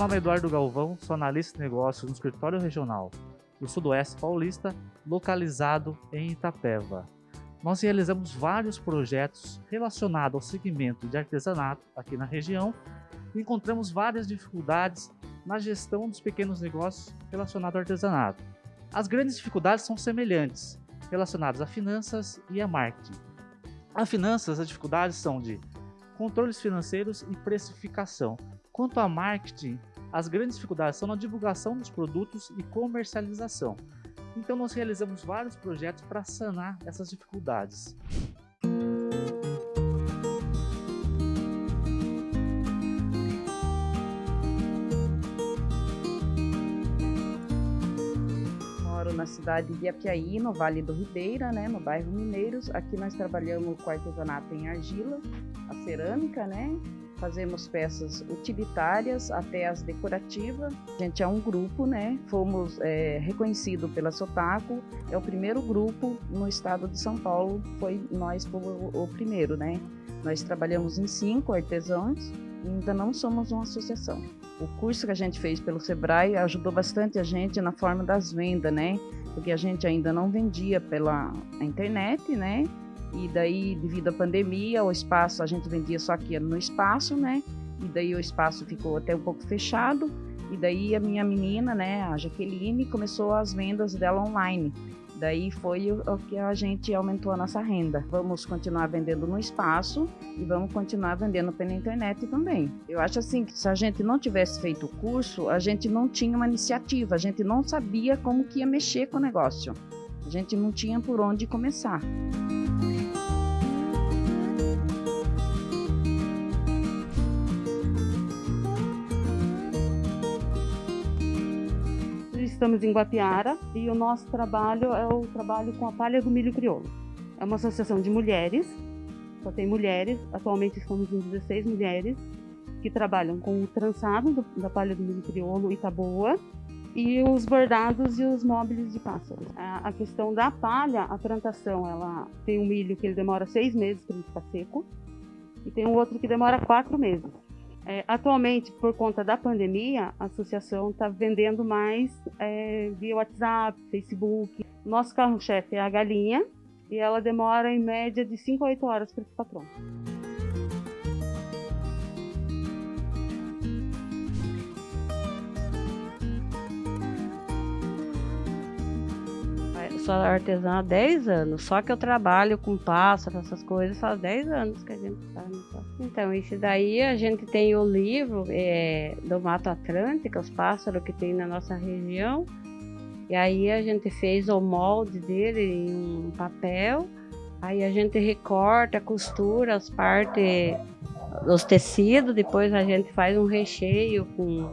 nome é Eduardo Galvão, sou analista de negócios no escritório regional do Sudoeste Paulista, localizado em Itapeva. Nós realizamos vários projetos relacionados ao segmento de artesanato aqui na região e encontramos várias dificuldades na gestão dos pequenos negócios relacionados ao artesanato. As grandes dificuldades são semelhantes, relacionadas a finanças e a marketing. A finanças, as dificuldades são de controles financeiros e precificação. Quanto a marketing, as grandes dificuldades são na divulgação dos produtos e comercialização. Então nós realizamos vários projetos para sanar essas dificuldades. Na cidade de Apiaí, no Vale do Ribeira, né, no bairro Mineiros. Aqui nós trabalhamos com artesanato em argila, a cerâmica, né, fazemos peças utilitárias até as decorativas. A gente é um grupo, né? Fomos é, reconhecidos pela Sotaco, é o primeiro grupo no estado de São Paulo, foi nós o, o primeiro, né? Nós trabalhamos em cinco artesãos ainda não somos uma associação. O curso que a gente fez pelo Sebrae ajudou bastante a gente na forma das vendas, né? Porque a gente ainda não vendia pela internet, né? E daí, devido à pandemia, o espaço, a gente vendia só aqui no espaço, né? E daí o espaço ficou até um pouco fechado. E daí a minha menina, né, a Jaqueline, começou as vendas dela online. Daí foi o, que a gente aumentou a nossa renda. Vamos continuar vendendo no espaço e vamos continuar vendendo pela internet também. Eu acho assim que se a gente não tivesse feito o curso, a gente não tinha uma iniciativa, a gente não sabia como que ia mexer com o negócio. A gente não tinha por onde começar. estamos em Guapiara e o nosso trabalho é o trabalho com a palha do milho crioulo. É uma associação de mulheres, só tem mulheres, atualmente estamos em 16 mulheres que trabalham com o trançado do, da palha do milho crioulo Itaboa e os bordados e os móveis de pássaros. A, questão da palha, a plantação, ela tem um milho que ele demora seis meses para ele ficar seco e tem um outro que demora quatro meses. É, atualmente, por conta da pandemia, a associação está vendendo mais é, via WhatsApp, Facebook. Nosso carro-chefe é a galinha e ela demora em média de 5 a 8 horas para ficar pronta. Sou artesã há 10 anos, só que eu trabalho com pássaro, essas coisas, faz 10 anos que a gente está Então, isso daí a gente tem o livro é, do Mato Atlântico, os pássaros que tem na nossa região, e aí a gente fez o molde dele em um papel, aí a gente recorta, costura as partes dos tecidos, depois a gente faz um recheio com,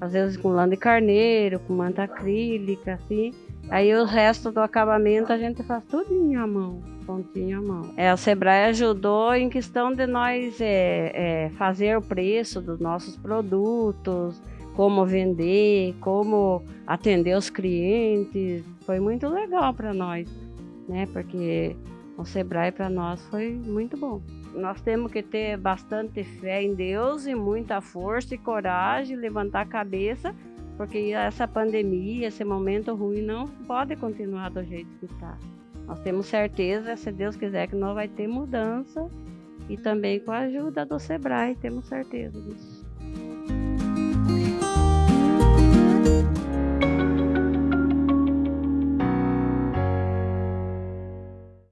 às vezes com lã de carneiro, com manta acrílica, assim, Aí o resto do acabamento a gente faz tudo à mão, pontinho à mão. É, o Sebrae ajudou em questão de nós é, é, fazer o preço dos nossos produtos, como vender, como atender os clientes. Foi muito legal para nós, né? Porque o Sebrae para nós foi muito bom. Nós temos que ter bastante fé em Deus e muita força e coragem, levantar a cabeça porque essa pandemia, esse momento ruim não pode continuar do jeito que está. Nós temos certeza, se Deus quiser, que nós vai ter mudança e também com a ajuda do Sebrae, temos certeza disso.